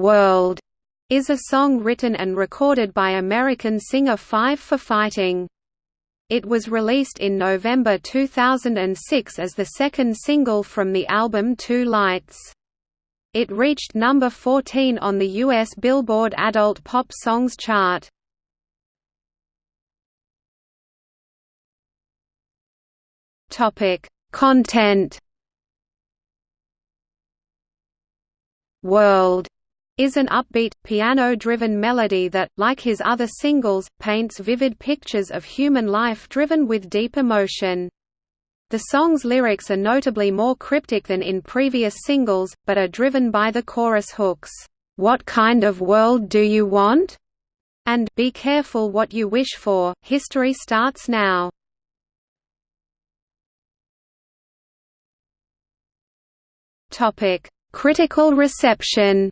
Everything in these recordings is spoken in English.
World is a song written and recorded by American singer Five for Fighting. It was released in November 2006 as the second single from the album Two Lights. It reached number 14 on the U.S. Billboard Adult Pop Songs chart. Content World is an upbeat, piano-driven melody that, like his other singles, paints vivid pictures of human life driven with deep emotion. The song's lyrics are notably more cryptic than in previous singles, but are driven by the chorus hooks, "'What kind of world do you want?' and "'Be careful what you wish for, history starts now'". Critical reception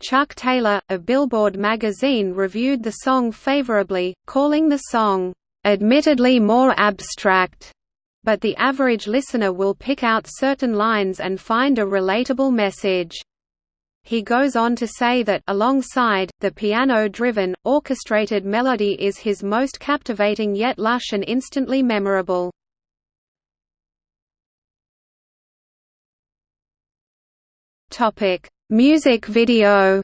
Chuck Taylor, of Billboard magazine reviewed the song favorably, calling the song, "...admittedly more abstract." but the average listener will pick out certain lines and find a relatable message. He goes on to say that alongside, the piano-driven, orchestrated melody is his most captivating yet lush and instantly memorable. Music video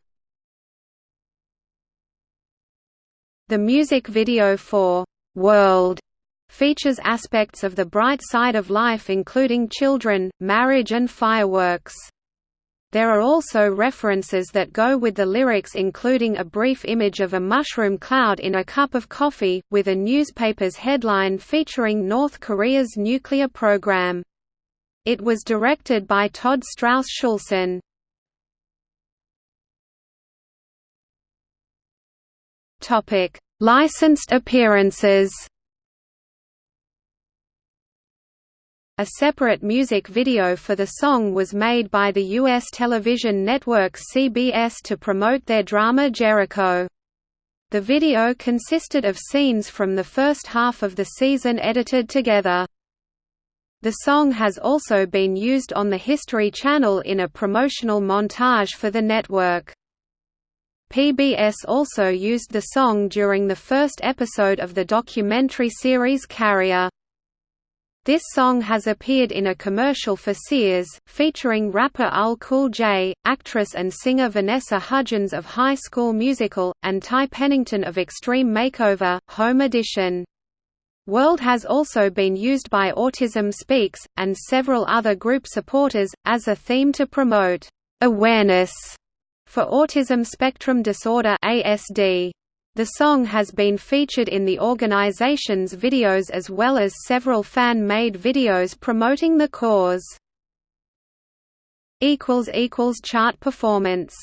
The music video for «World» features aspects of the bright side of life including children, marriage and fireworks. There are also references that go with the lyrics including a brief image of a mushroom cloud in a cup of coffee, with a newspaper's headline featuring North Korea's nuclear program. It was directed by Todd Strauss Schulson. Topic: Licensed appearances. A separate music video for the song was made by the U.S. television network CBS to promote their drama Jericho. The video consisted of scenes from the first half of the season edited together. The song has also been used on the History Channel in a promotional montage for the network. PBS also used the song during the first episode of the documentary series Carrier. This song has appeared in a commercial for Sears, featuring rapper LL Cool J, actress and singer Vanessa Hudgens of High School Musical, and Ty Pennington of Extreme Makeover, Home Edition. World has also been used by Autism Speaks, and several other group supporters, as a theme to promote awareness for Autism Spectrum Disorder ASD. The song has been featured in the organization's videos as well as several fan-made videos promoting the cause. Chart performance